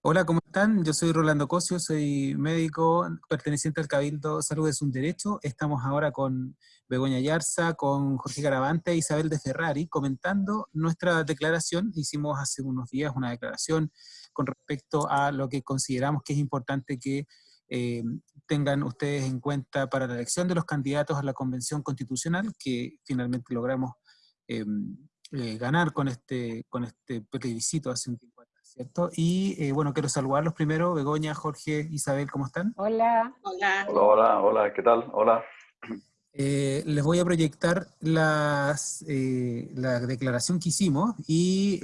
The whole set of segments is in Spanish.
Hola, ¿cómo están? Yo soy Rolando Cosio, soy médico perteneciente al Cabildo Salud es un Derecho. Estamos ahora con Begoña Yarza, con Jorge Garavante e Isabel de Ferrari comentando nuestra declaración. Hicimos hace unos días una declaración con respecto a lo que consideramos que es importante que eh, tengan ustedes en cuenta para la elección de los candidatos a la Convención Constitucional, que finalmente logramos eh, eh, ganar con este, con este plebiscito hace un tiempo ¿cierto? Y eh, bueno, quiero saludarlos primero, Begoña, Jorge, Isabel, ¿cómo están? Hola. Hola. Hola, hola, ¿qué tal? Hola. Eh, les voy a proyectar las, eh, la declaración que hicimos y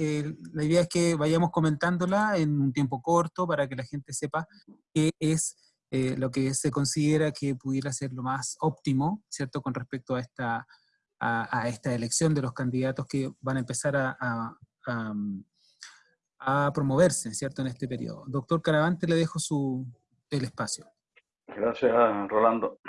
la idea es que vayamos comentándola en un tiempo corto para que la gente sepa qué es lo que se considera que pudiera ser lo más óptimo, ¿cierto? Con respecto a esta, a, esta elección de los candidatos que van a empezar a a promoverse, ¿cierto?, en este periodo. Doctor Caravante, le dejo su, el espacio. Gracias, Rolando.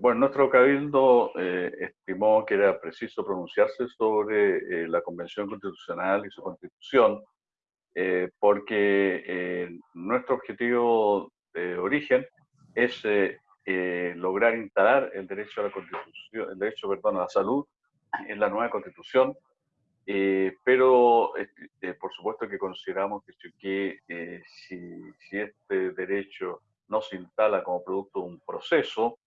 bueno, nuestro cabildo eh, estimó que era preciso pronunciarse sobre eh, la Convención Constitucional y su constitución, eh, porque nuestro objetivo de origen es lograr instalar el derecho a la constitución, el derecho, perdón, a la salud en la nueva constitución eh, pero eh, por supuesto que consideramos que, eh, si, si, este derecho no se instala como producto de un proceso,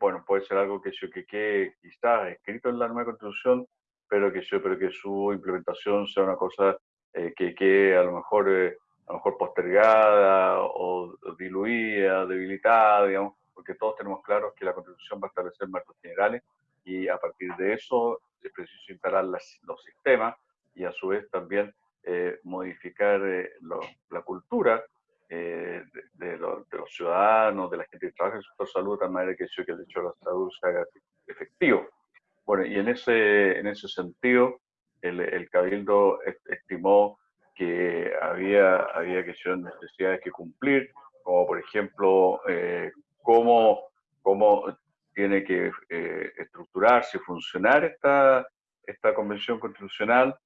bueno, puede ser algo que, que quede quizás escrito en la nueva constitución, pero que, pero que su implementación sea una cosa que quede a lo mejor a lo mejor postergada o diluida, debilitada, digamos, porque todos tenemos claro que la Constitución va a establecer marcos generales y a partir de eso es preciso instalar los sistemas y a su vez también eh, modificar eh, la cultura eh, de, los ciudadanos, de la gente que trabaja en el sector salud, de tal manera que, que el hecho de la salud se haga efectivo. Bueno, y en ese, en ese sentido, el, el Cabildo estimó que había, había que ser necesidades que cumplir, como por ejemplo, cómo, cómo tiene que eh, estructurarse funcionar esta, esta convención constitucional.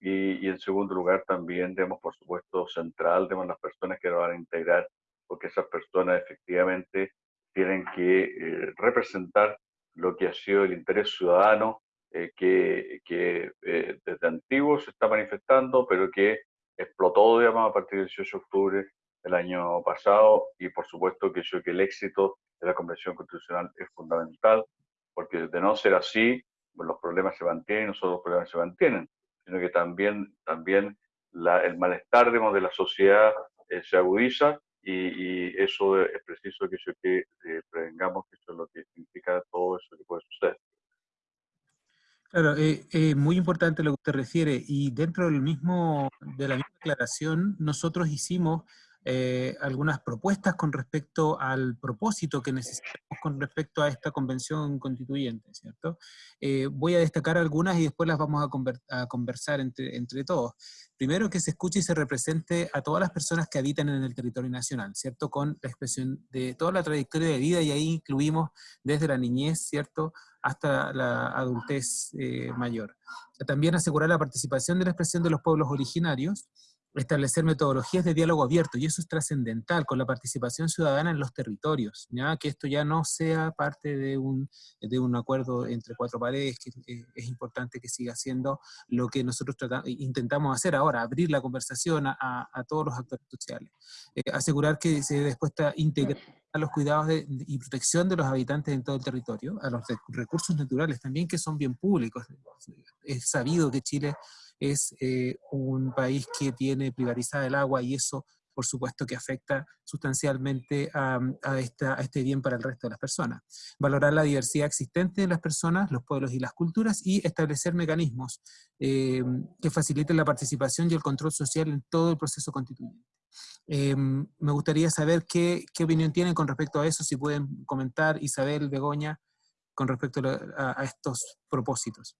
Y, en segundo lugar también, digamos, por supuesto, central, digamos, las personas que lo van a integrar, porque esas personas efectivamente tienen que eh, representar lo que ha sido el interés ciudadano eh, que, que desde antiguo se está manifestando, pero que explotó, digamos, a partir del 18 de octubre del año pasado. Y por supuesto que yo que el éxito de la Convención Constitucional es fundamental, porque de no ser así, pues, los problemas se mantienen, no solo los problemas se mantienen, sino que también, también el malestar de la sociedad eh, se agudiza y, eso es preciso que, que eh, prevengamos que eso es lo que significa todo eso que puede suceder. Claro, es eh, muy importante lo que usted refiere y dentro del mismo, de la misma declaración nosotros hicimos eh, algunas propuestas con respecto al propósito que necesitamos con respecto a esta convención constituyente, ¿cierto? Eh, voy a destacar algunas y después las vamos a, conversar entre, entre, todos. Primero, que se escuche y se represente a todas las personas que habitan en el territorio nacional, ¿cierto? Con la expresión de toda la trayectoria de vida y ahí incluimos desde la niñez, ¿cierto? hasta la adultez eh, mayor. También asegurar la participación de la expresión de los pueblos originarios, establecer metodologías de diálogo abierto, y eso es trascendental, con la participación ciudadana en los territorios, ¿ya? que esto ya no sea parte de un, de un acuerdo entre cuatro paredes, que es importante que siga siendo lo que nosotros intentamos hacer ahora, abrir la conversación a, a, todos los actores sociales. Eh, asegurar que se después integrar a los cuidados y protección de los habitantes en todo el territorio, a los recursos naturales también que son bien públicos. Es sabido que Chile es eh, un país que tiene privatizada el agua y eso por supuesto que afecta sustancialmente a, este bien para el resto de las personas. Valorar la diversidad existente de las personas, los pueblos y las culturas y establecer mecanismos eh, que faciliten la participación y el control social en todo el proceso constituyente. Eh, me gustaría saber qué, opinión tienen con respecto a eso, si pueden comentar Isabel, Begoña, con respecto a estos propósitos.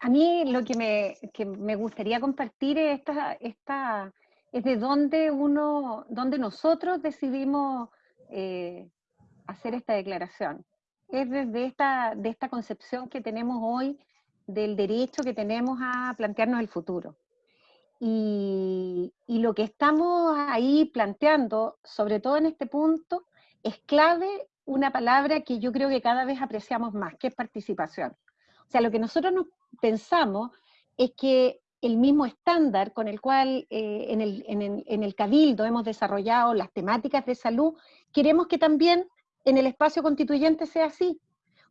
A mí lo que me, gustaría compartir es, esta, esta, es de dónde uno, dónde nosotros decidimos eh, hacer esta declaración. Es desde esta, de esta concepción que tenemos hoy del derecho que tenemos a plantearnos el futuro. Y, y lo que estamos ahí planteando, sobre todo en este punto, es clave una palabra que yo creo que cada vez apreciamos más, que es participación. O sea, lo que nosotros nos pensamos es que el mismo estándar con el cual eh, en, el, en, el, Cabildo hemos desarrollado las temáticas de salud, queremos que también en el espacio constituyente sea así.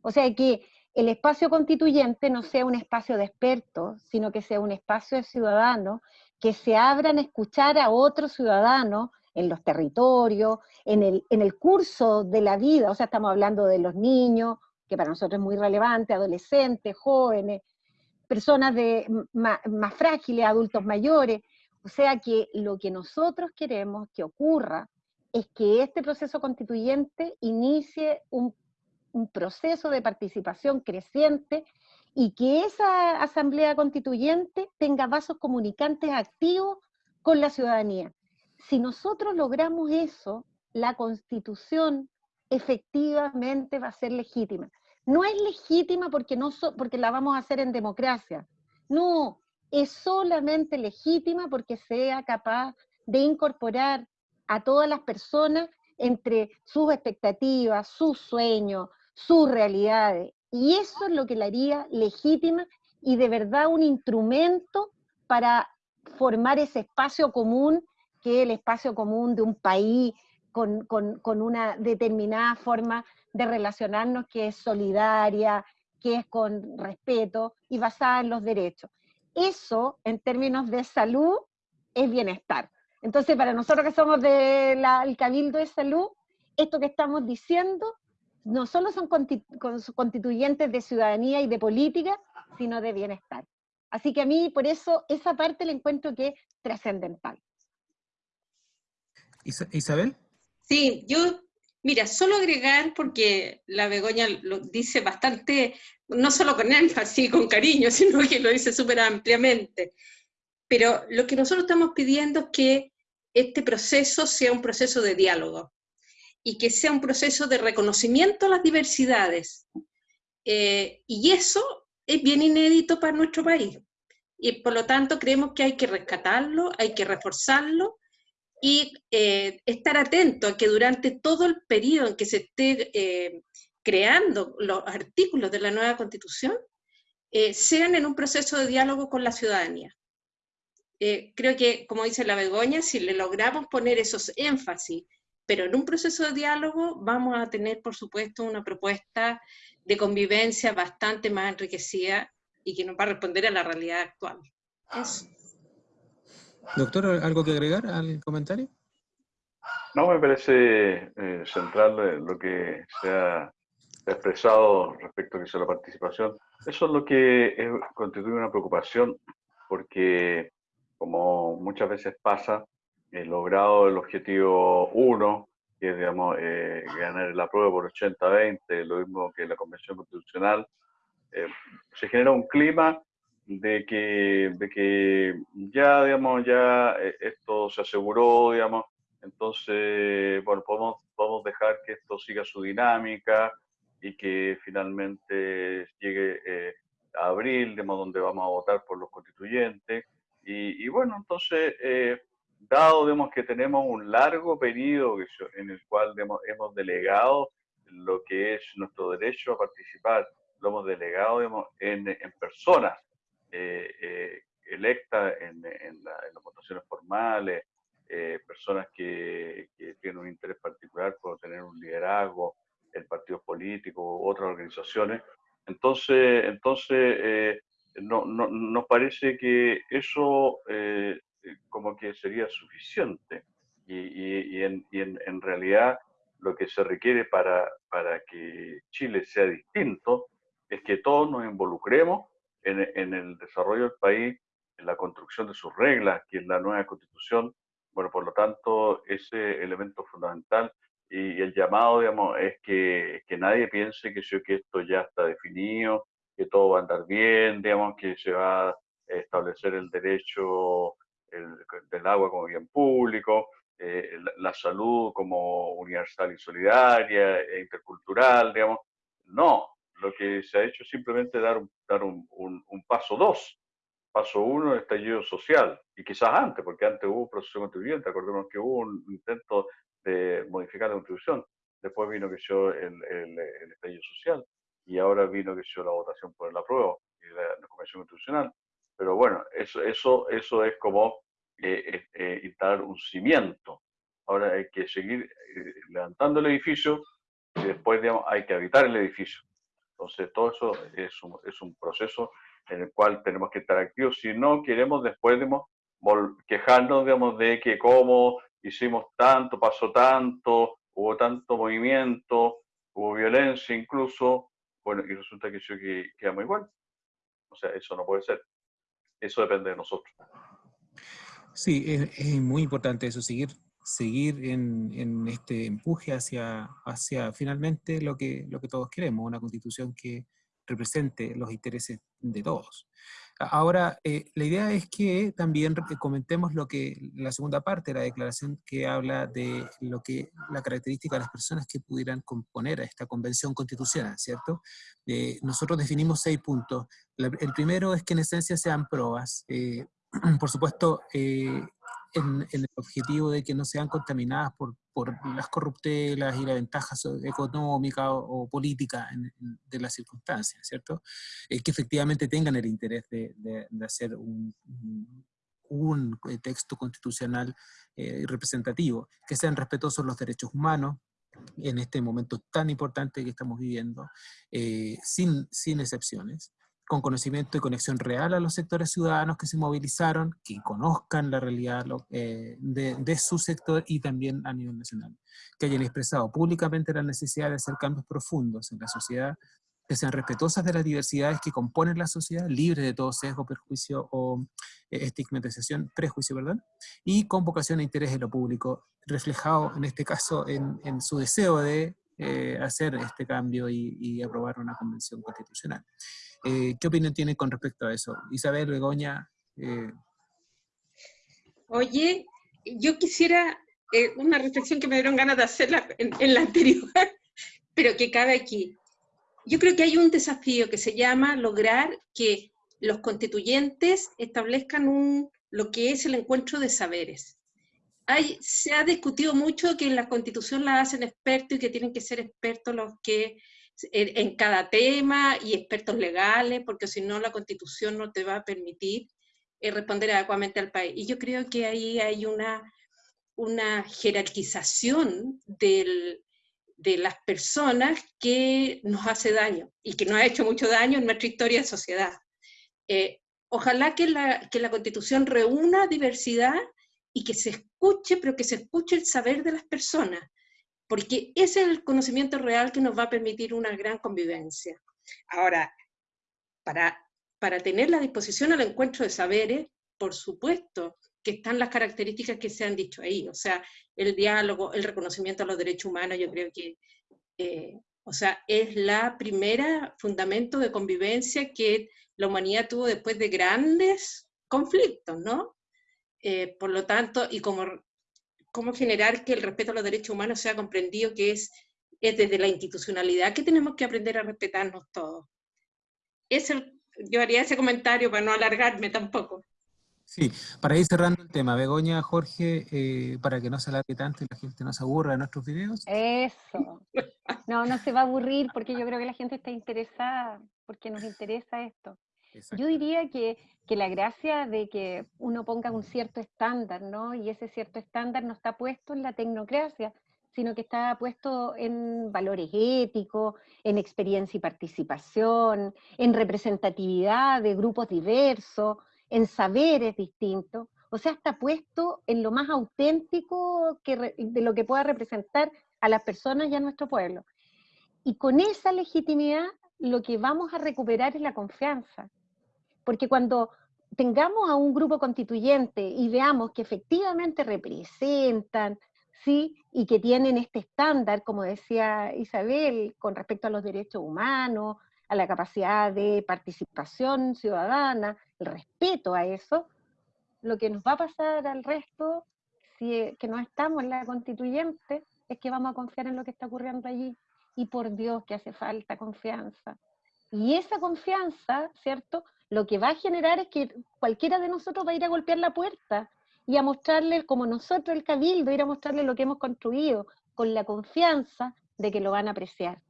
O sea, que el espacio constituyente no sea un espacio de expertos, sino que sea un espacio de ciudadanos que se abran a escuchar a otros ciudadanos en los territorios, en el, en el curso de la vida, o sea, estamos hablando de los niños, que para nosotros es muy relevante, adolescentes, jóvenes, personas más, frágiles, adultos mayores. O sea que lo que nosotros queremos que ocurra es que este proceso constituyente inicie un proceso de participación creciente y que esa asamblea constituyente tenga vasos comunicantes activos con la ciudadanía. Si nosotros logramos eso, la constitución efectivamente va a ser legítima. No es legítima porque, no porque la vamos a hacer en democracia. No, es solamente legítima porque sea capaz de incorporar a todas las personas entre sus expectativas, sus sueños, sus realidades. Y eso es lo que la haría legítima y de verdad un instrumento para formar ese espacio común, que es el espacio común de un país con, una determinada forma de relacionarnos que es solidaria, que es con respeto y basada en los derechos. Eso, en términos de salud, es bienestar. Entonces, para nosotros que somos del Cabildo de Salud, esto que estamos diciendo no solo son constituyentes de ciudadanía y de política, sino de bienestar. Así que a mí, por eso, esa parte la encuentro que es trascendental. Isabel. Sí, yo Mira, solo agregar, porque la Begoña lo dice bastante, no solo con énfasis, con cariño, sino que lo dice súper ampliamente. Pero lo que nosotros estamos pidiendo es que este proceso sea un proceso de diálogo y que sea un proceso de reconocimiento a las diversidades. Eh, y eso es bien inédito para nuestro país. Y por lo tanto creemos que hay que rescatarlo, hay que reforzarlo y eh, estar atento a que durante todo el periodo en que se esté eh, creando los artículos de la nueva constitución, eh, sean en un proceso de diálogo con la ciudadanía. creo que, como dice la Begoña, si le logramos poner esos énfasis, pero en un proceso de diálogo vamos a tener, por supuesto, una propuesta de convivencia bastante más enriquecida y que nos va a responder a la realidad actual. Eso. Doctor, ¿algo que agregar al comentario? No, me parece eh, central lo que se ha expresado respecto a la participación. Eso es lo que constituye una preocupación, porque como muchas veces pasa, el logrado el objetivo 1, que es digamos, eh, ganar la prueba por 80-20, lo mismo que la Convención Constitucional, eh, se genera un clima de que, de que ya, digamos, ya eh, esto se aseguró, digamos, entonces, bueno, podemos, podemos dejar que esto siga su dinámica y que finalmente llegue eh, a abril, digamos, donde vamos a votar por los constituyentes. Y, y bueno, entonces, eh, dado, digamos, que tenemos un largo periodo en el cual digamos, hemos delegado lo que es nuestro derecho a participar, lo hemos delegado digamos, en, en personas eh, eh, electas en, las votaciones formales, eh, personas que, tienen un interés particular por tener un liderazgo en partidos políticos otras organizaciones. Entonces, entonces no, nos parece que eso como que sería suficiente y, en, en, realidad lo que se requiere para, para que Chile sea distinto es que todos nos involucremos en, el desarrollo del país, en la construcción de sus reglas, que es la nueva constitución. Bueno, por lo tanto, ese elemento fundamental y el llamado, digamos, es que, que nadie piense que, que esto ya está definido, que todo va a andar bien, digamos, que se va a establecer el derecho del agua como bien público, eh, la, salud como universal y solidaria e intercultural, digamos. No, lo que se ha hecho es simplemente dar un, dar un, un, paso dos, paso uno, el estallido social, y quizás antes, porque antes hubo un proceso constituyente, acordémonos que hubo un intento de modificar la constitución, después vino que yo el, el, el estallido social, y ahora vino que yo la votación por el apruebo y la, la Convención Constitucional. Pero bueno, eso, eso, eso es como eh, eh, instalar un cimiento. Ahora hay que seguir eh, levantando el edificio y después digamos, hay que habitar el edificio. Entonces todo eso es un, es un proceso en el cual tenemos que estar activos. Si no queremos después digamos, quejarnos digamos, de que como hicimos tanto, pasó tanto, hubo tanto movimiento, hubo violencia incluso, bueno, y resulta que yo que quedamos igual. O sea, eso no puede ser. Eso depende de nosotros. Sí, es, es muy importante eso, seguir, seguir en, en, este empuje hacia, hacia finalmente lo que, lo que todos queremos, una constitución que represente los intereses de todos. Ahora, eh, la idea es que también comentemos lo que la segunda parte de la declaración que habla de lo que la característica de las personas que pudieran componer a esta convención constitucional, ¿cierto? Eh, nosotros definimos seis puntos. La, el primero es que en esencia sean pruebas. Eh, por supuesto, eh, en, en, el objetivo de que no sean contaminadas por, por las corruptelas y las ventajas económicas o, o políticas de las circunstancias, ¿cierto? Eh, que efectivamente tengan el interés de, de, de hacer un, un, un, texto constitucional eh, representativo, que sean respetuosos los derechos humanos, en este momento tan importante que estamos viviendo, eh, sin, sin excepciones, con conocimiento y conexión real a los sectores ciudadanos que se movilizaron, que conozcan la realidad eh, de, su sector y también a nivel nacional, que hayan expresado públicamente la necesidad de hacer cambios profundos en la sociedad, que sean respetuosas de las diversidades que componen la sociedad, libres de todo sesgo, perjuicio o eh, estigmatización, prejuicio, ¿verdad? Y con vocación e interés en lo público, reflejado en este caso en su deseo de eh, hacer este cambio y, aprobar una convención constitucional. Eh, ¿Qué opinión tiene con respecto a eso? Isabel, Begoña. Eh... Oye, yo quisiera una reflexión que me dieron ganas de hacerla en, en, la anterior, pero que cabe aquí. Yo creo que hay un desafío que se llama lograr que los constituyentes establezcan un, lo que es el encuentro de saberes. Se ha discutido mucho que en la constitución la hacen expertos y que tienen que ser expertos los que en, cada tema y expertos legales, porque si no la constitución no te va a permitir eh, responder adecuadamente al país. Y yo creo que ahí hay una, una jerarquización de las personas que nos hace daño y que nos ha hecho mucho daño en nuestra historia de sociedad. Eh, ojalá que la, que la constitución reúna diversidad y que se escuche, pero que se escuche el saber de las personas, porque es el conocimiento real que nos va a permitir una gran convivencia. Ahora, para, para tener la disposición al encuentro de saberes, por supuesto que están las características que se han dicho ahí, o sea, el diálogo, el reconocimiento a los derechos humanos, yo creo que, eh, o sea, es la primera fundamento de convivencia que la humanidad tuvo después de grandes conflictos, ¿no? Eh, por lo tanto, y como cómo generar que el respeto a los derechos humanos sea comprendido que es, es desde la institucionalidad que tenemos que aprender a respetarnos todos. Es el, yo haría ese comentario para no alargarme tampoco. Sí, para ir cerrando el tema, Begoña, Jorge, eh, para que no se alargue tanto y la gente no se aburra de nuestros videos. Eso. No, no se va a aburrir porque yo creo que la gente está interesada, porque nos interesa esto. Yo diría que, que, la gracia de que uno ponga un cierto estándar, ¿no? Y ese cierto estándar no está puesto en la tecnocracia, sino que está puesto en valores éticos, en experiencia y participación, en representatividad de grupos diversos, en saberes distintos. O sea, está puesto en lo más auténtico que, de lo que pueda representar a las personas y a nuestro pueblo. Y con esa legitimidad lo que vamos a recuperar es la confianza. Porque cuando tengamos a un grupo constituyente y veamos que efectivamente representan, ¿sí? Y que tienen este estándar, como decía Isabel, con respecto a los derechos humanos, a la capacidad de participación ciudadana, el respeto a eso, lo que nos va a pasar al resto, si que no estamos en la constituyente, es que vamos a confiar en lo que está ocurriendo allí. Y por Dios que hace falta confianza. Y esa confianza, ¿cierto?, lo que va a generar es que cualquiera de nosotros va a ir a golpear la puerta y a mostrarle, como nosotros el cabildo, ir a mostrarle lo que hemos construido, con la confianza de que lo van a apreciar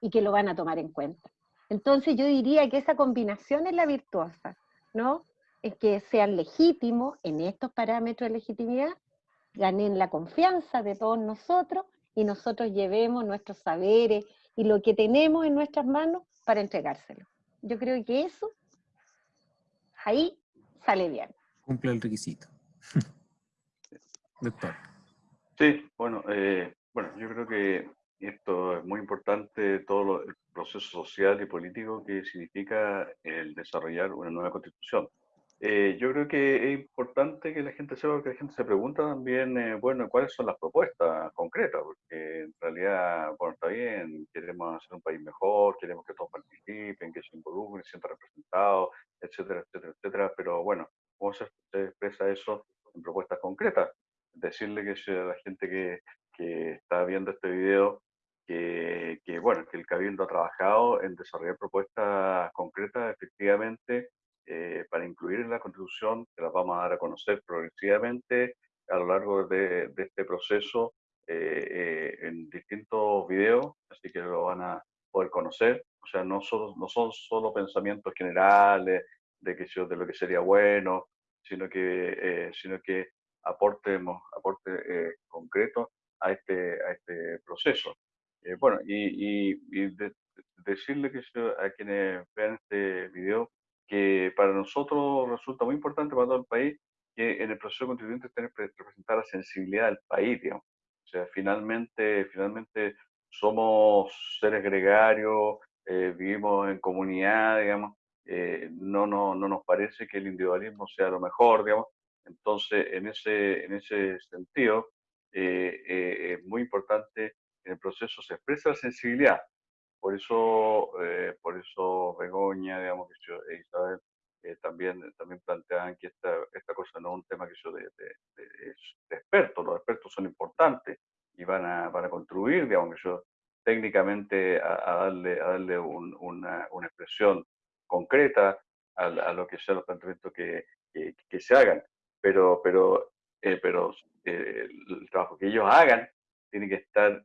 y que lo van a tomar en cuenta. Entonces yo diría que esa combinación es la virtuosa, ¿no? Es que sean legítimos en estos parámetros de legitimidad, ganen la confianza de todos nosotros y nosotros llevemos nuestros saberes y lo que tenemos en nuestras manos para entregárselo. Yo creo que eso, ahí sale bien. Cumple el requisito. Doctor. Sí, bueno, eh, bueno, yo creo que esto es muy importante, todo el proceso social y político que significa el desarrollar una nueva constitución. Eh, yo creo que es importante que la gente sepa, que la gente se pregunta también, eh, bueno, cuáles son las propuestas concretas, porque en realidad, bueno, está bien, queremos hacer un país mejor, queremos que todos participen, que se involucren, se sientan representados, etcétera, etcétera, etcétera, pero bueno, ¿cómo se, expresa eso en propuestas concretas? Decirle que la gente que, que está viendo este video que, que, bueno, que el Cabildo ha trabajado en desarrollar propuestas concretas efectivamente eh, para incluir en la Constitución, que las vamos a dar a conocer progresivamente a lo largo de, este proceso eh, eh, en distintos videos, así que lo van a poder conocer. O sea, no, solo, no son solo pensamientos generales de, que, de lo que sería bueno, sino que, sino que aportemos, aporte concreto a este, a este proceso. bueno, y, y, decirle que a quienes vean este video que para nosotros resulta muy importante para todo el país que en el proceso constituyente que representar la sensibilidad del país, digamos. O sea, finalmente, finalmente somos seres gregarios, eh, vivimos en comunidad, digamos, eh, no, no, no nos parece que el individualismo sea lo mejor, digamos. Entonces, en ese, en ese sentido, eh, es muy importante en el proceso se expresa la sensibilidad, por eso, eh, por eso Begoña, digamos, que yo, e Isabel, eh, también, también planteaban que esta, esta cosa no es un tema que yo de, de, expertos, los expertos son importantes y van a, van a contribuir, digamos, que yo técnicamente a, darle, a darle una, una, expresión concreta a, a, lo que sean los planteamientos que, que, que se hagan. Pero, pero, eh, pero el trabajo que ellos hagan tiene que estar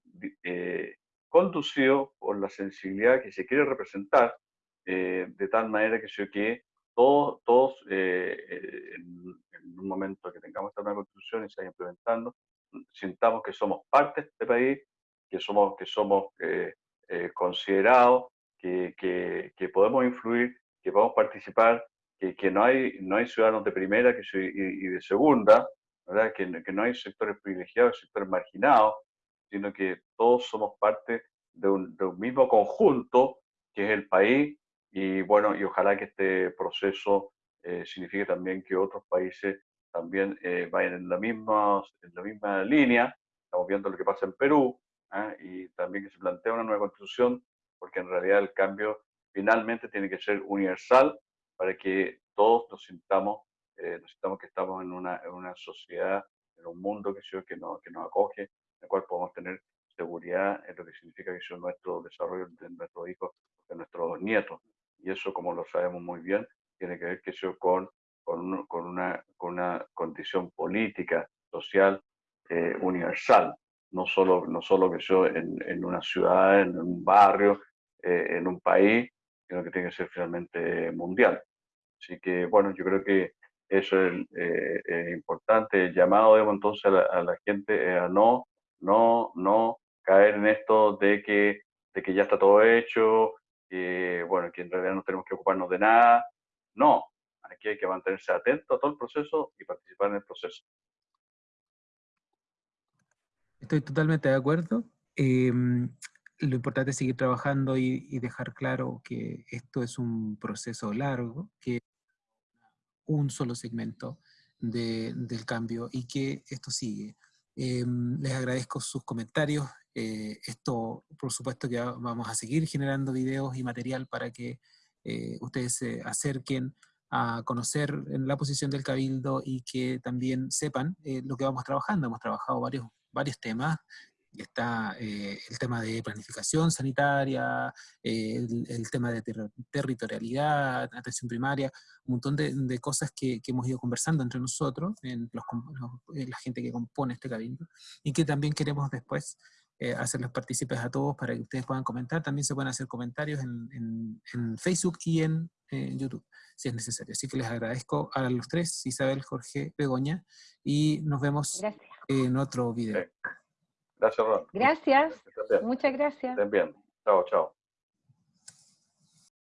conducido por la sensibilidad que se quiere representar, eh, de tal manera que, que todos, todos eh, eh, en, un momento que tengamos esta nueva constitución y se vaya implementando, sintamos que somos parte de este país, que somos, que somos considerados, que, que, podemos influir, que podemos participar, que, que, no, hay, no hay ciudadanos de primera que, y, de segunda, ¿verdad? Que, que no hay sectores privilegiados, sectores marginados, sino que todos somos parte de un, mismo conjunto que es el país y bueno, y ojalá que este proceso eh, signifique también que otros países también eh, vayan en la, misma, en la misma línea. Estamos viendo lo que pasa en Perú ¿ah? y también que se plantea una nueva constitución, porque en realidad el cambio finalmente tiene que ser universal para que todos nos sintamos, eh, nos sintamos que estamos en una, en una sociedad, en un mundo que, que, nos, que nos acoge, el cual podemos tener seguridad en lo que significa que es nuestro desarrollo de nuestros hijos, de nuestros nietos. Y eso, como lo sabemos muy bien, tiene que ver que eso con, con, con, una, con una condición política, social, eh, universal. No solo, no solo que yo en, en una ciudad, en un barrio, eh, en un país, sino que tiene que ser finalmente mundial. Así que, bueno, yo creo que eso es eh, importante. El llamado, entonces, a la, a la gente a no no, no caer en esto de que, de que ya está todo hecho, que, bueno, que en realidad no tenemos que ocuparnos de nada. No, aquí hay que mantenerse atento a todo el proceso y participar en el proceso. Estoy totalmente de acuerdo. Em, lo importante es seguir trabajando y, dejar claro que esto es un proceso largo, que un solo segmento del cambio y que esto sigue. Em, les agradezco sus comentarios. Eh, esto, por supuesto que vamos a seguir generando videos y material para que eh, ustedes se acerquen a conocer la posición del Cabildo y que también sepan eh, lo que vamos trabajando. Hemos trabajado varios, varios temas, está eh, el tema de planificación sanitaria, eh, el, tema de territorialidad, atención primaria, un montón de, cosas que, hemos ido conversando entre nosotros, en, la gente que compone este cabildo, y que también queremos después eh, hacerles partícipes a todos para que ustedes puedan comentar. También se pueden hacer comentarios en, Facebook y en YouTube, si es necesario. Así que les agradezco a los tres, Isabel, Jorge, Begoña, y nos vemos en otro video. Gracias, Ron. Gracias. Muchas gracias. Estén bien. Chao, chao.